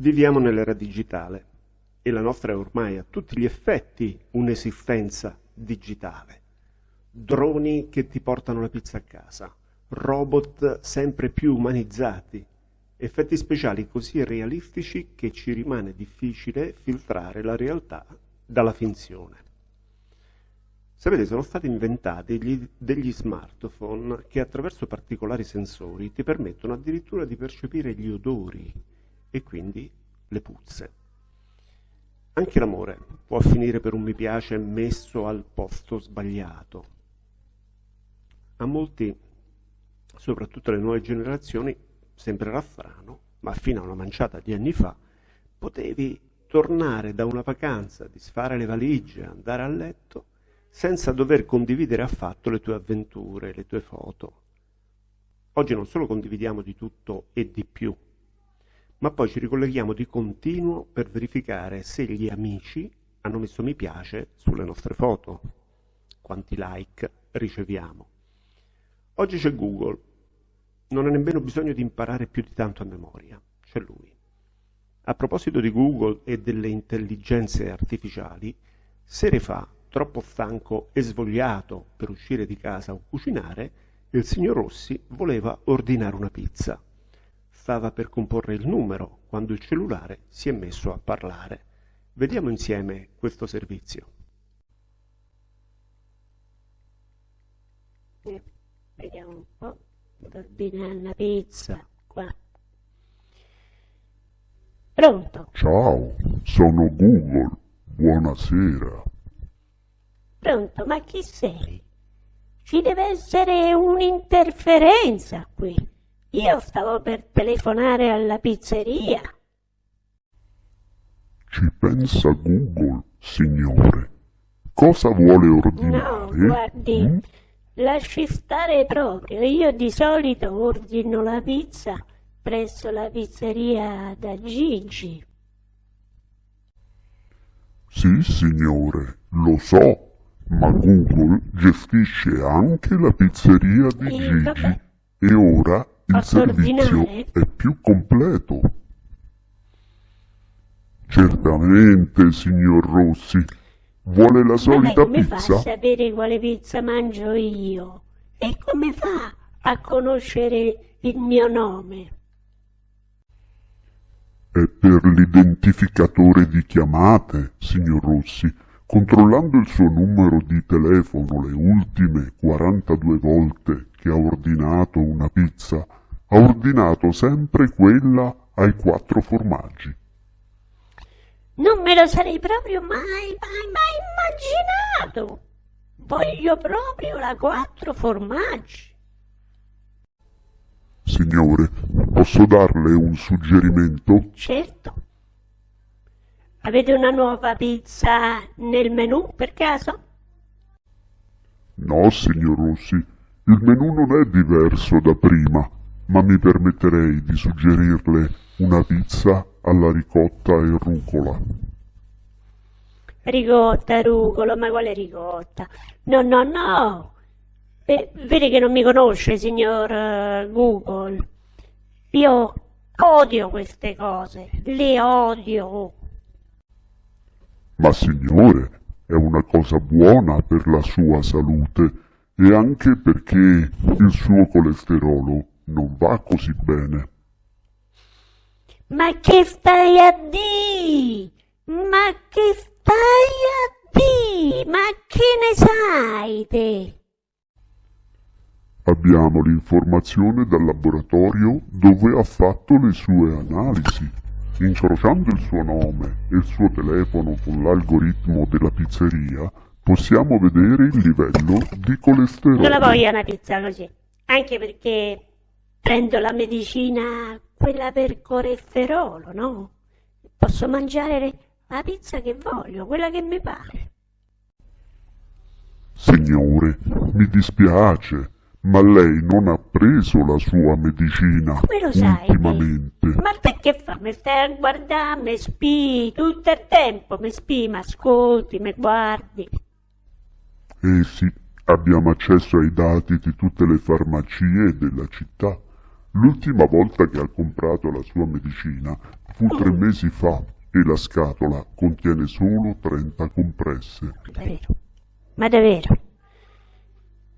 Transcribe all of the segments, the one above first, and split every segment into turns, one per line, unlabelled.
Viviamo nell'era digitale e la nostra è ormai a tutti gli effetti un'esistenza digitale. Droni che ti portano la pizza a casa, robot sempre più umanizzati, effetti speciali così realistici che ci rimane difficile filtrare la realtà dalla finzione. Sapete, sono stati inventati degli, smartphone che attraverso particolari sensori ti permettono addirittura di percepire gli odori e quindi le puzze. Anche l'amore può finire per un mi piace messo al posto sbagliato. A molti, soprattutto alle nuove generazioni, sembrerà strano, ma fino a una manciata di anni fa potevi tornare da una vacanza, disfare le valigie, andare a letto senza dover condividere affatto le tue avventure, le tue foto. Oggi non solo condividiamo di tutto e di più, ma poi ci ricolleghiamo di continuo per verificare se gli amici hanno messo mi piace sulle nostre foto, quanti like riceviamo. Oggi c'è Google, non ha nemmeno bisogno di imparare più di tanto a memoria, c'è lui. A proposito di Google e delle intelligenze artificiali, sere fa troppo stanco e svogliato per uscire di casa o cucinare, il signor Rossi voleva ordinare una pizza. Stava per comporre il numero quando il cellulare si è messo a parlare. Vediamo insieme questo servizio.
Eh, vediamo un po'. Ordinare una pizza qua. Pronto?
Ciao, sono Google. Buonasera.
Pronto, ma chi sei? Ci deve essere un'interferenza qui. Io stavo per telefonare alla pizzeria.
Ci pensa Google, signore. Cosa vuole ordinare?
No, guardi, mm? lasci stare proprio. Io di solito ordino la pizza presso la pizzeria da Gigi.
Sì, signore, lo so ma Google gestisce anche la pizzeria di Gigi e ora il servizio è più completo. Certamente, signor Rossi. Vuole la solita
Vabbè, come
pizza?
Come fa a sapere quale pizza mangio io? E come fa a conoscere il mio nome?
È per l'identificatore di chiamate, signor Rossi Controllando il suo numero di telefono le ultime 42 volte che ha ordinato una pizza, ha ordinato sempre quella ai quattro formaggi.
Non me lo sarei proprio mai, mai, mai immaginato. Voglio proprio la quattro formaggi.
Signore, posso darle un suggerimento?
Certo. Avete una nuova pizza nel menù per caso?
No, signor Rossi, il menù non è diverso da prima, ma mi permetterei di suggerirle una pizza alla ricotta e rucola.
Ricotta, rucola, ma quale ricotta? No, no, no. Eh, vedi che non mi conosce, signor uh, Google. Io odio queste cose, le odio.
Ma signore, è una cosa buona per la sua salute e anche perché il suo colesterolo non va così bene.
Ma che stai a di? Ma che stai a di? Ma che ne sai te?
Abbiamo l'informazione dal laboratorio dove ha fatto le sue analisi. Incrociando il suo nome e il suo telefono con l'algoritmo della pizzeria, possiamo vedere il livello di colesterolo.
Non la voglio una pizza così, anche perché prendo la medicina, quella per colesterolo, no? Posso mangiare la pizza che voglio, quella che mi pare.
Signore, mi dispiace, ma lei non ha preso la sua medicina
Come lo sai?
ultimamente.
Ma te che fa? Mi stai a guardare, mi spii tutto il tempo, mi spii, mi ascolti, mi guardi.
Eh sì, abbiamo accesso ai dati di tutte le farmacie della città. L'ultima volta che ha comprato la sua medicina Fu tre mesi fa e la scatola contiene solo 30 compresse.
Davvero? Ma davvero?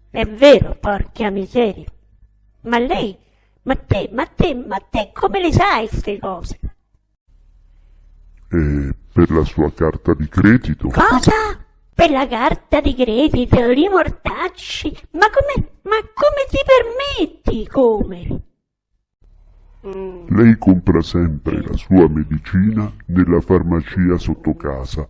È vero, porca miseria. Ma lei, ma te, ma te, ma te, come le sai queste cose?
E per la sua carta di credito
Cosa? Per la carta di credito, i mortacci? Ma come, ma come ti permetti? Come? Mm,
lei compra sempre la sua medicina nella farmacia sotto casa,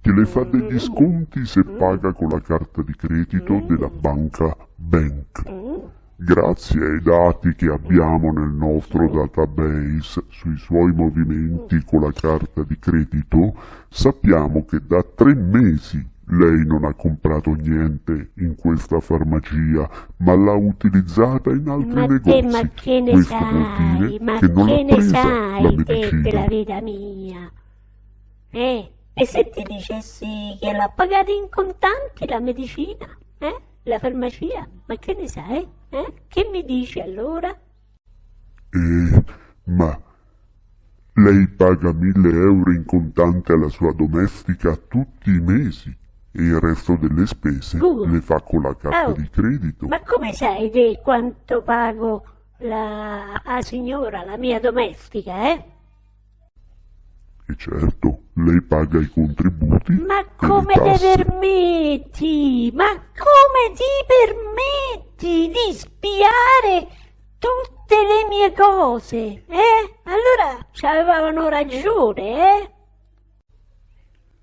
che le fa degli sconti se paga con la carta di credito della banca Bank.
mm.
Grazie ai dati che abbiamo nel nostro database sui suoi movimenti con la carta di credito, sappiamo che da tre mesi lei non ha comprato niente in questa farmacia, ma l'ha utilizzata in altri
Ma te,
negozi.
ma che ne
Questo
sai?
dire
Ma
che non l'ha
ne
presa la
sai te della vita mia? Eh? E se ti dicessi che l'ha pagata in contanti la medicina? Eh? La farmacia? Ma che ne sai? Eh? Che mi dici allora?
Eh, ma lei paga mille euro in contante alla sua domestica tutti i mesi il resto delle spese
Google.
le fa con la carta
Oh,
di credito.
Ma come sai te quanto pago la, la signora, la mia domestica, eh?
E certo, lei paga i contributi
Ma
e
come
tasse.
permetti? Ma come ti permetti di spiare tutte le mie cose? Eh? Allora ci avevano ragione, eh?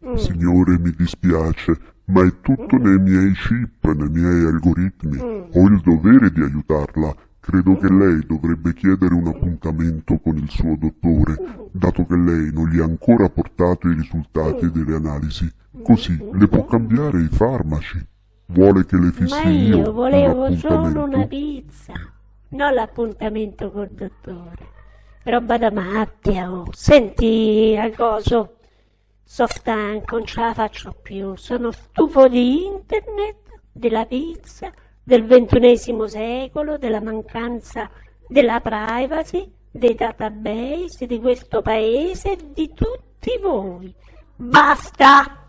Mm.
Signore, mi dispiace, ma è tutto nei miei chip, nei miei algoritmi. Ho il dovere di aiutarla. Credo che lei dovrebbe chiedere un appuntamento con il suo dottore, dato che lei non gli ha ancora portato i risultati delle analisi. Così le può cambiare i farmaci. Vuole che le
Ma
fissi io
io
un
volevo solo una pizza, non l'appuntamento col dottore. Roba da macchia, oh. Senti, Agoso, sono stanco, non ce la faccio più. Sono stufo di internet, della pizza, del ventunesimo secolo, della mancanza della privacy, dei database, di questo paese e di tutti voi. Basta!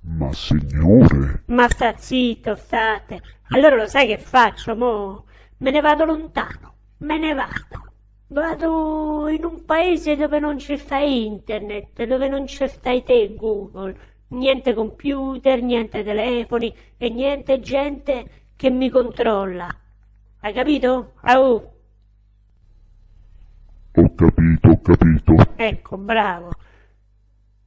Ma signore,
Ma sta zitto, state. Allora lo sai che faccio, mo? Me ne vado lontano, me ne vado. Vado in un paese dove non c'è sta internet, dove non c'è stai te, Google. Niente computer, niente telefoni e niente gente che mi controlla. Hai capito? Au!
ho capito, ho capito.
Ecco, bravo.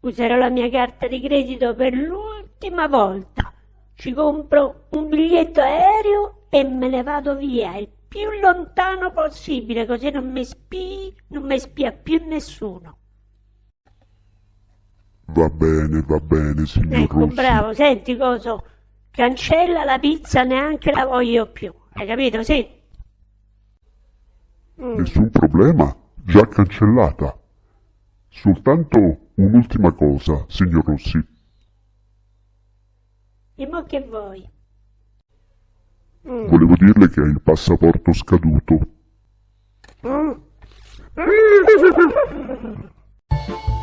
Userò la mia carta di credito per l'ultima volta. Ci compro un biglietto aereo e me ne vado via il più lontano possibile, così non mi spii, non mi spia più nessuno.
Va bene, va bene, signor
Ecco,
Rossi.
bravo, senti coso, cancella la pizza, neanche la voglio più. Hai capito? Sì. Mm.
Nessun problema, già cancellata. Soltanto un'ultima cosa, signor Rossi.
E mo che vuoi? Mm.
Volevo dirle che ha il passaporto scaduto.
Mm.